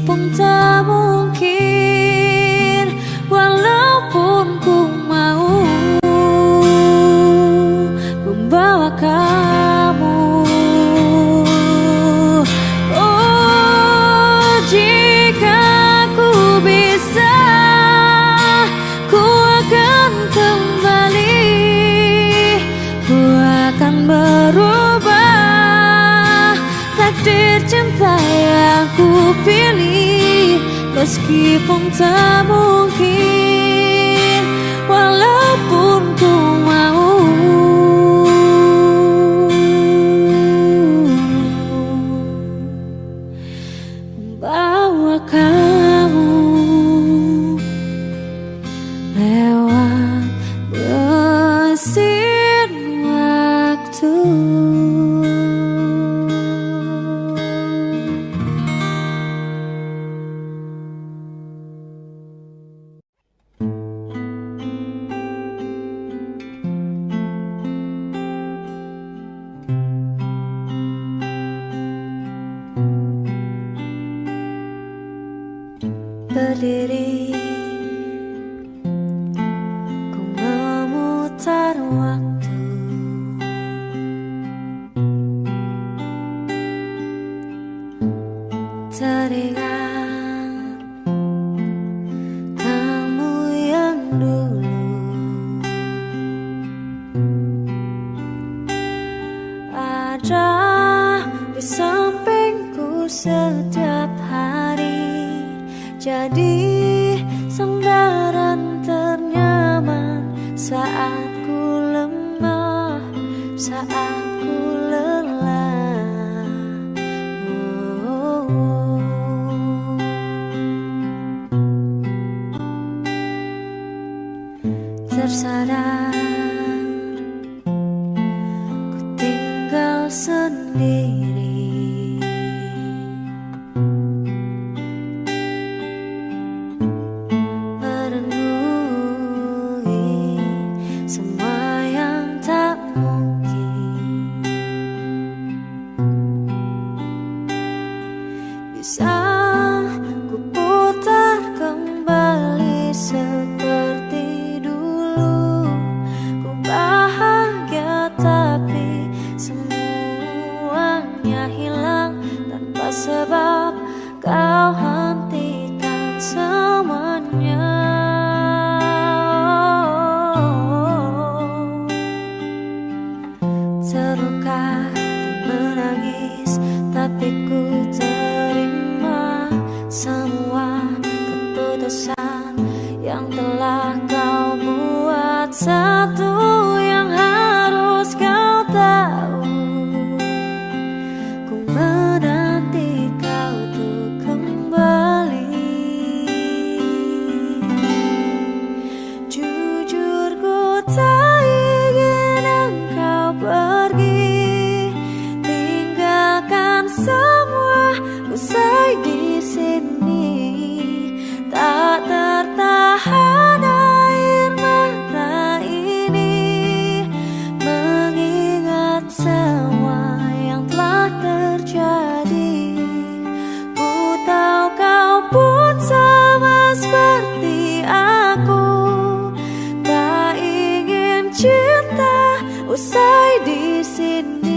pun tak mungkin Walaupun ku mau Membawa kamu. Oh jika ku bisa Ku akan kembali. Ku akan berubah. Takdir cinta yang ku pilih meskipun tak mungkin usai di sini.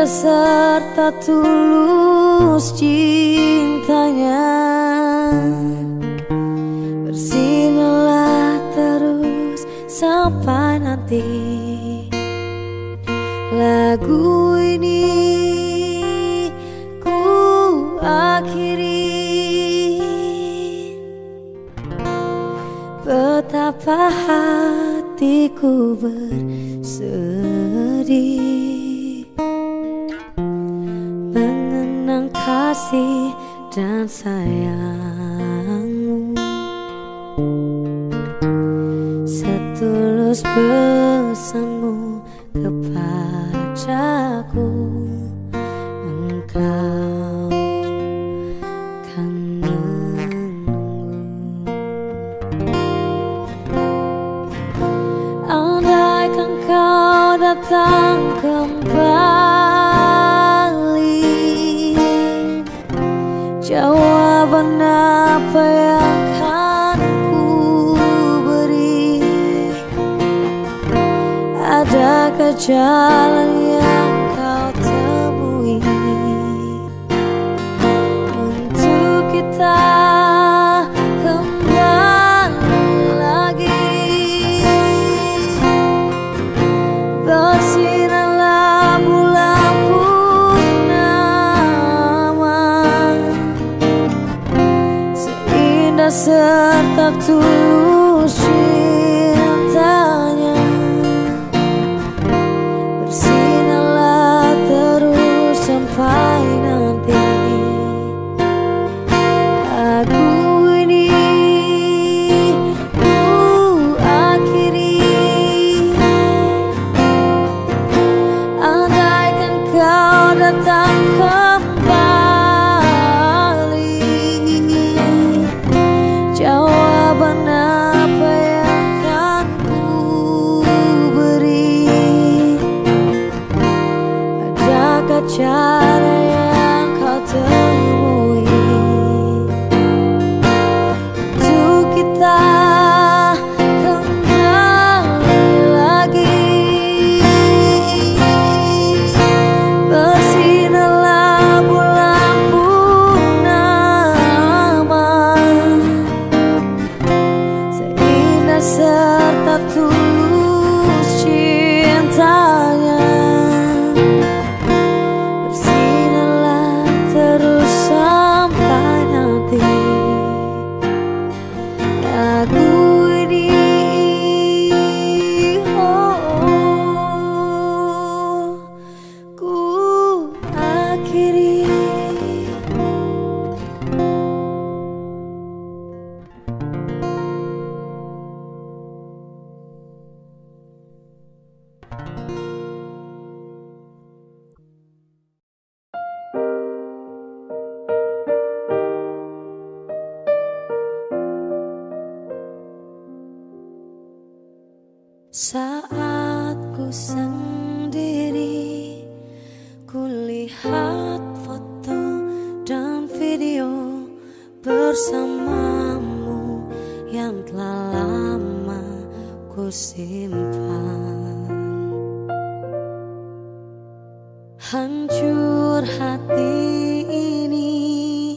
beserta tulus cintanya. Bersinarlah terus sampai nanti. Lagu ini ku akhiri. Betapa hatiku bersedih. kasih dan sayang apa ku beri. Ada jalan tertaktur Hancur hati ini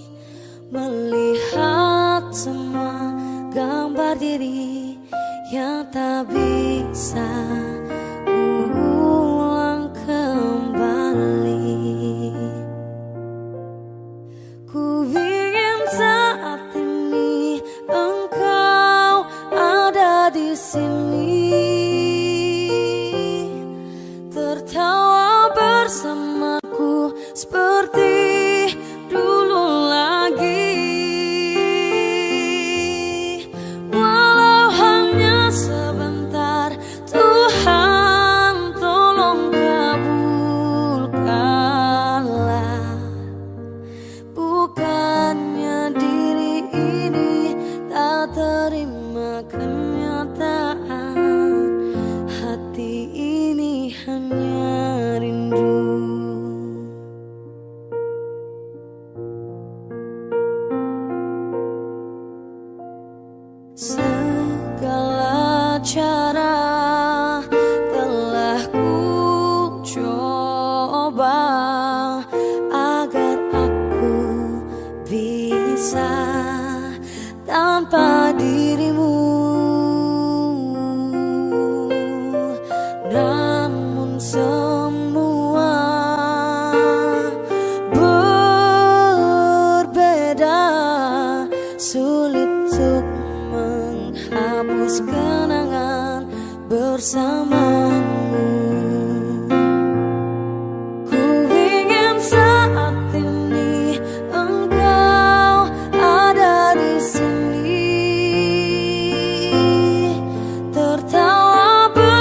Melihat semua gambar diri Yang tak bisa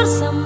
Some.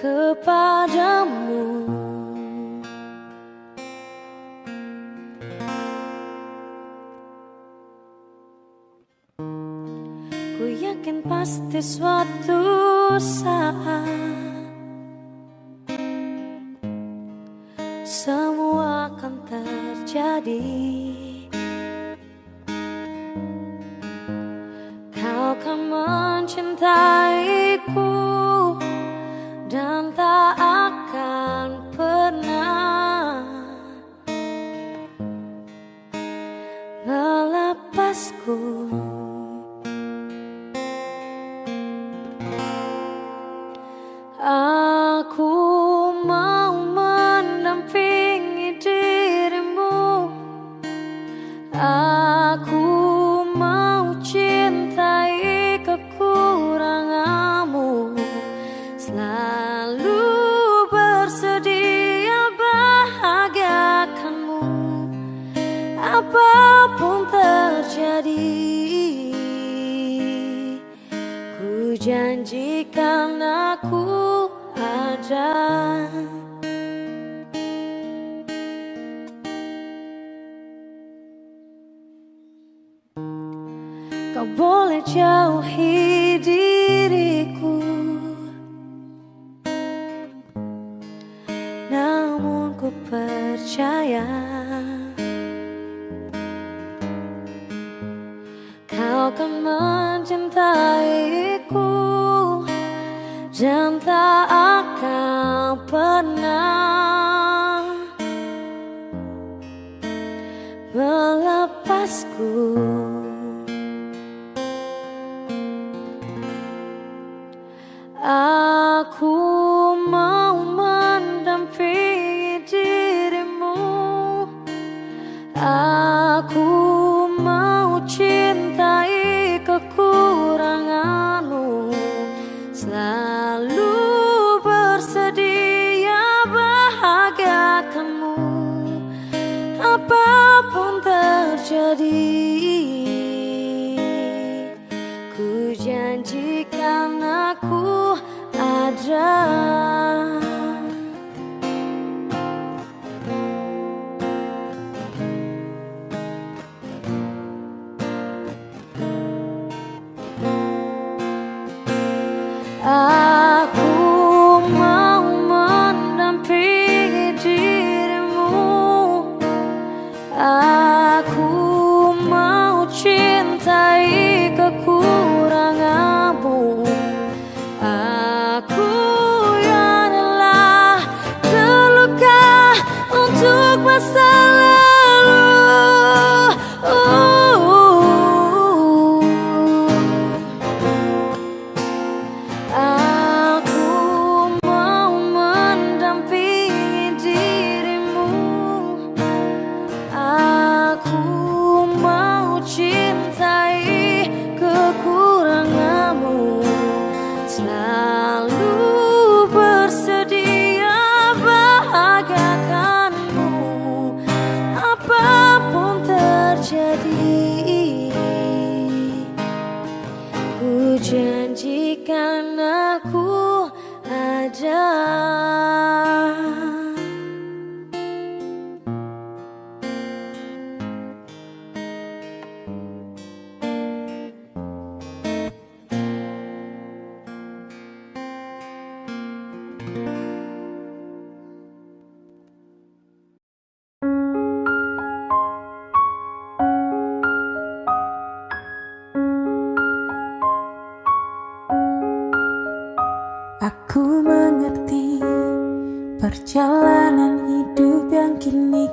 Kepadamu. Ku yakin pasti suatu saat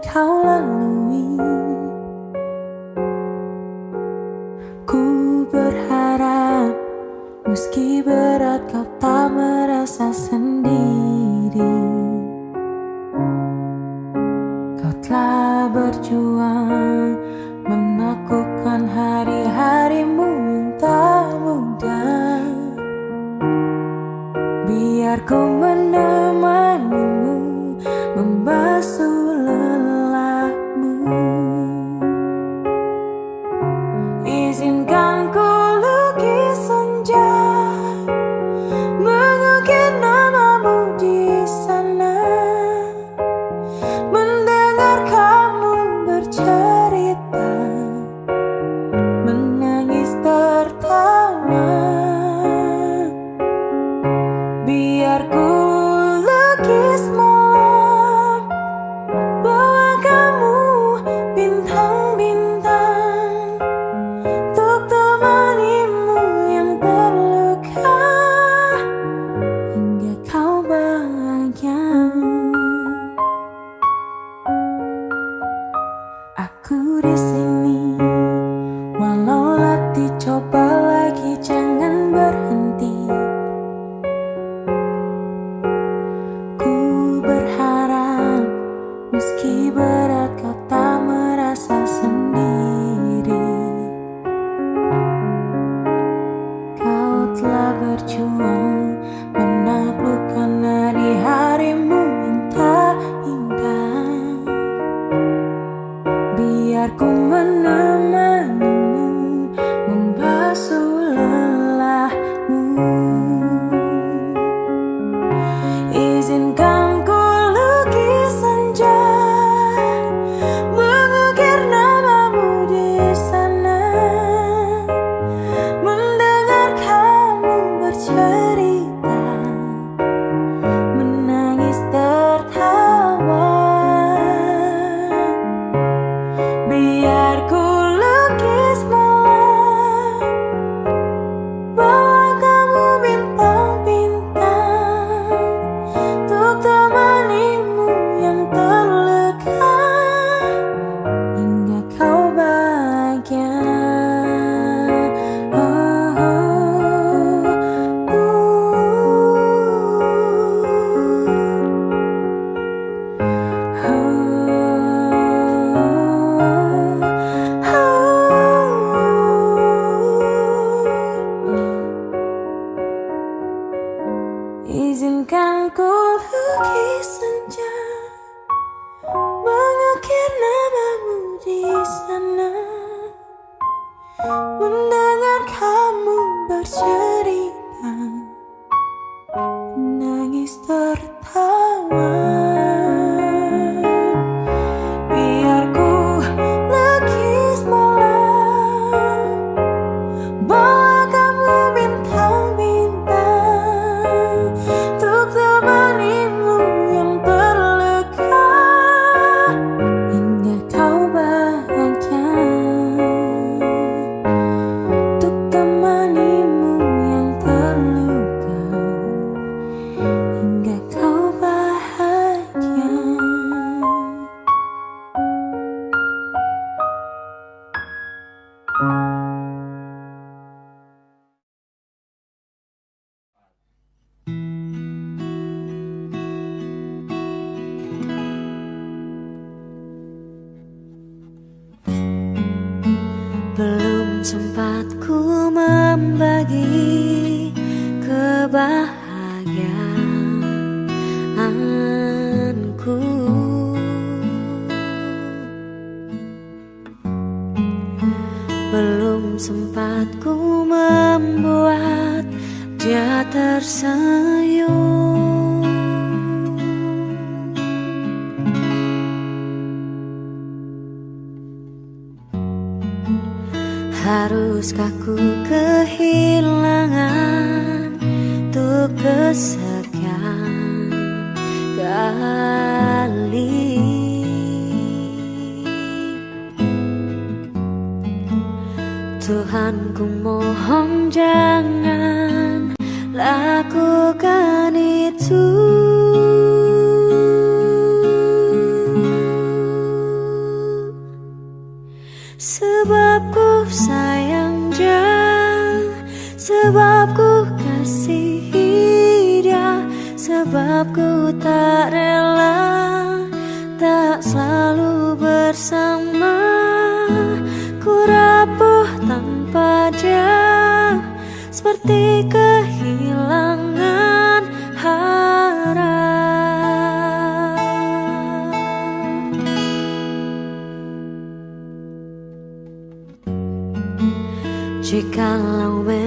kini kau tanpa dia Seperti kehilangan harap Jikalau memang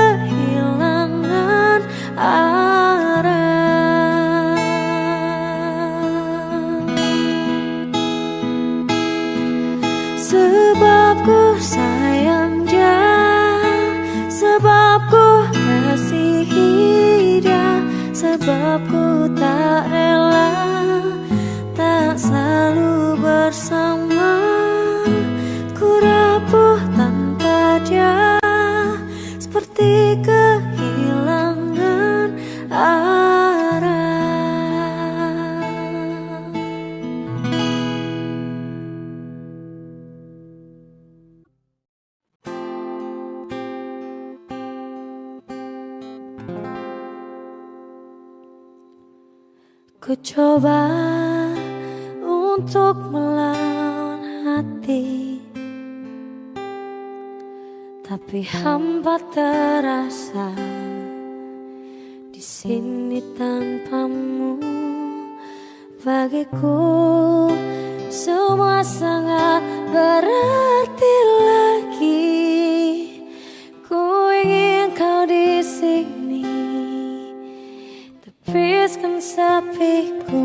sebab ku tak coba untuk melawan hati. Tapi hampa terasa di sini tanpamu. Bagiku semua sangat berarti sepiku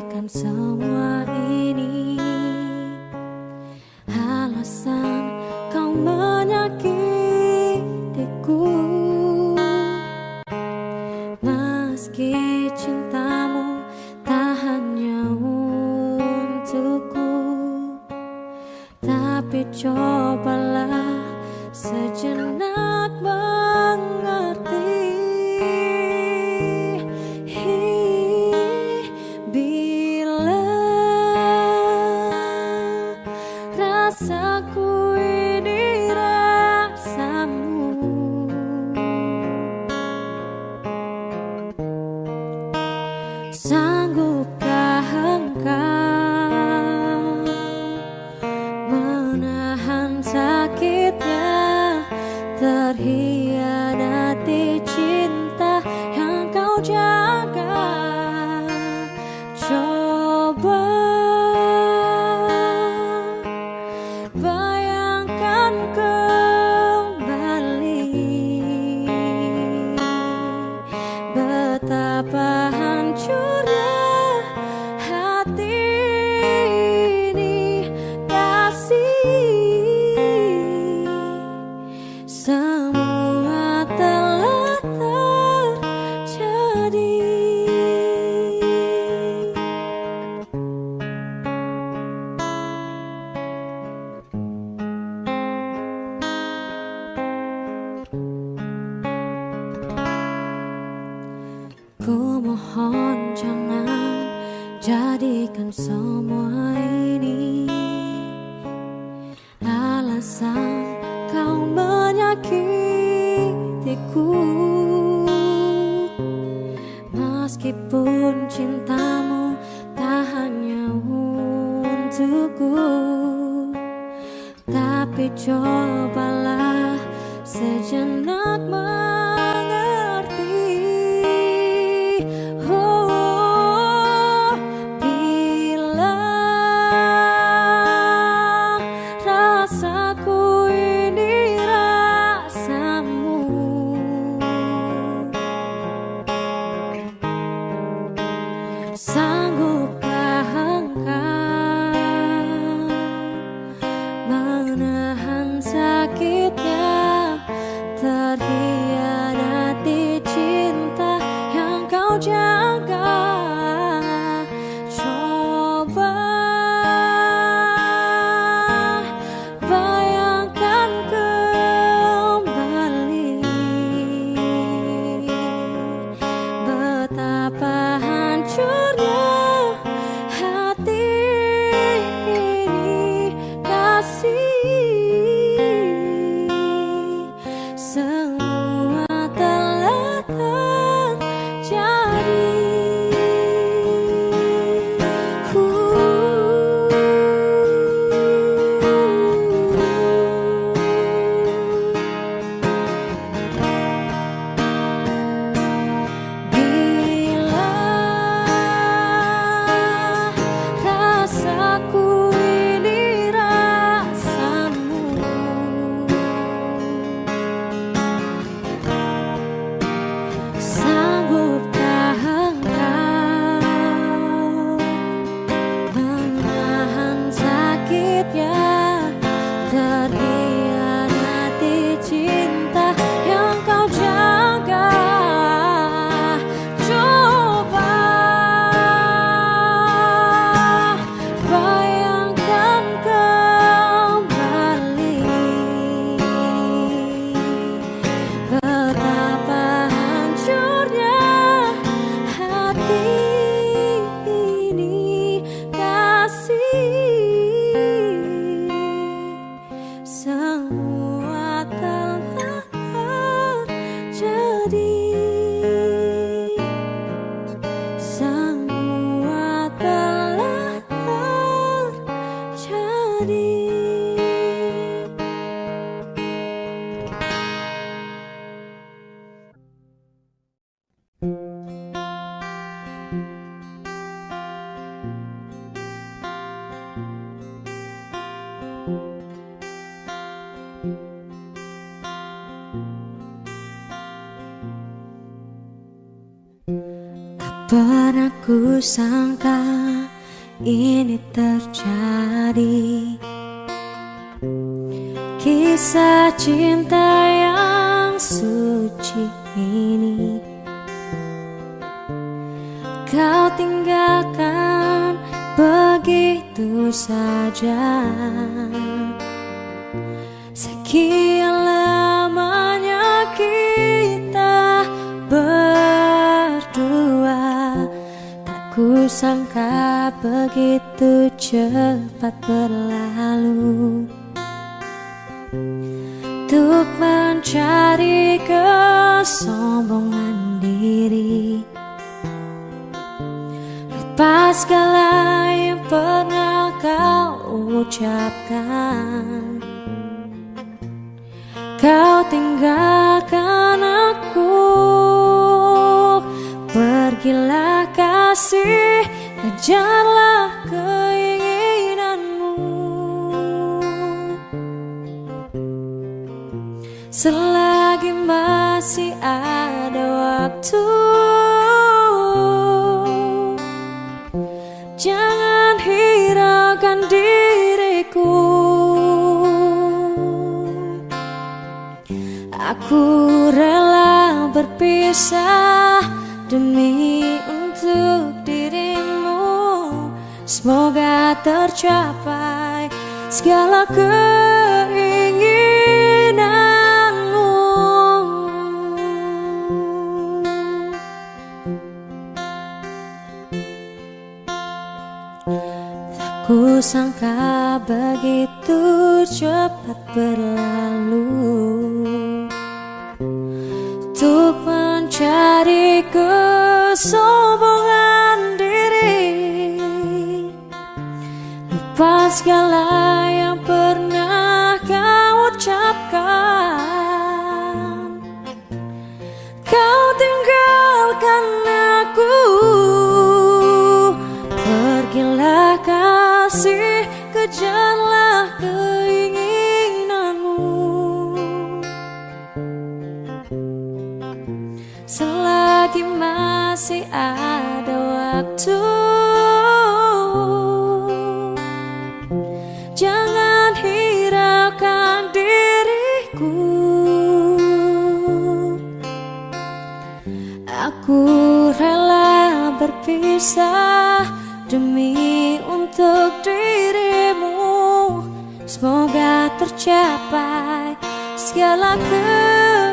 jadikan semua ini cintamu tak hanya untukku. Tapi cobalah sejenak ucapkan. Kau tinggalkan aku. Pergilah kasih Kejarlah keinginanmu. Selagi masih ada waktu Aku rela berpisah demi untuk dirimu. Semoga tercapai segala keinginanmu. Tak kusangka begitu cepat berlalu kesombongan diri. Lupa segala masih ada waktu. Jangan hiraukan diriku. Aku rela berpisah Demi untuk dirimu. Semoga tercapai segala keinginanmu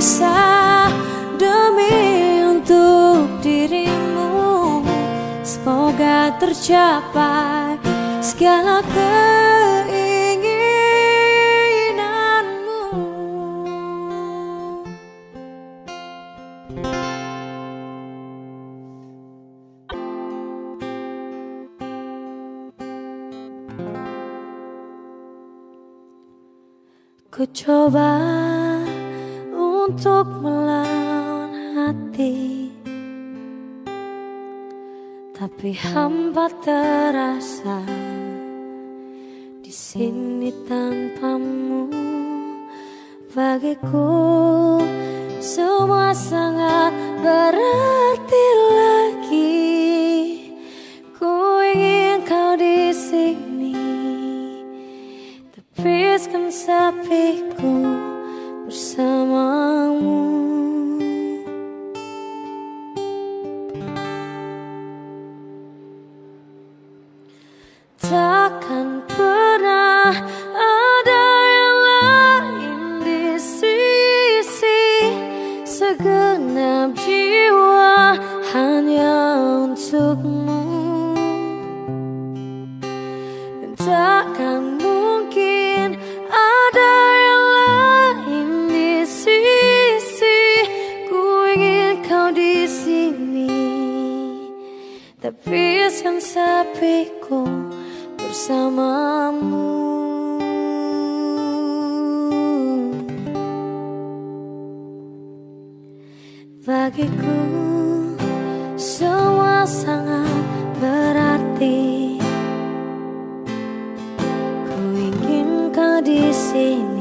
berpisah Demi untuk dirimu. Semoga tercapai segala keinginanmu. Ku coba untuk melawan hati. Tapi hamba terasa di sini tanpamu. Bagiku semua sangat berarti lagi. Ku ingin kau di sini Tepiskan sepiku bersamamu. Takkan pernah Tapi yang sapiku bersamamu. Bagiku semua sangat berarti. Ku ingin kau di sini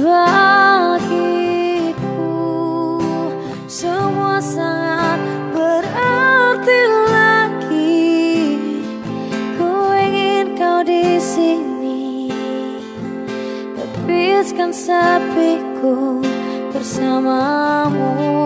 bagiku semua sangat berarti lagi. Ku ingin kau di sini tepiskan sepiku bersamamu.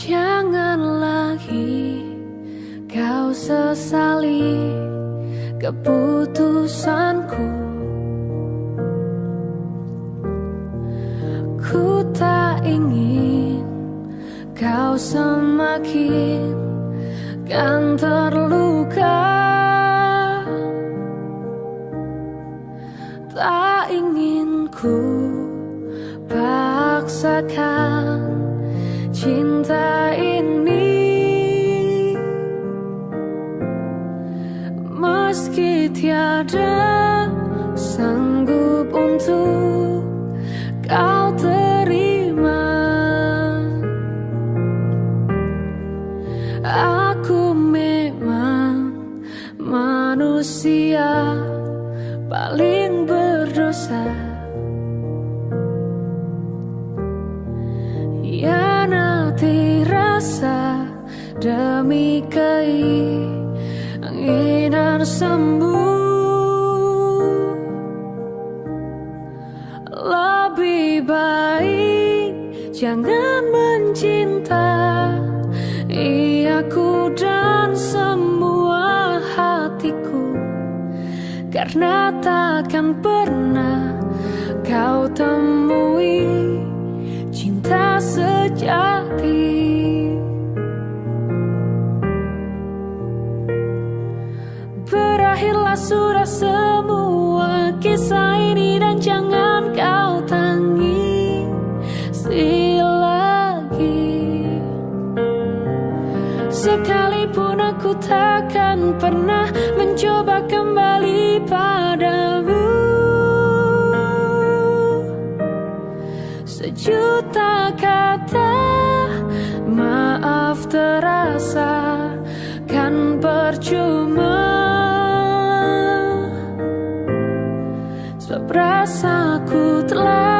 Jangan lagi kau sesali keputusanku. Ku tak ingin kau semakin kan terluka. Tak ingin ku paksakan cinta ini. Meski tiada sanggup untuk kau terima Aku memang manusia Karena takkan pernah. Kau temui cinta sejati. Berakhirlah sudah semua kisah ini dan jangan kau tangisi lagi. Sekalipun aku takkan pernah Sejuta kata maaf terasa kan percuma. Sebab rasaku telah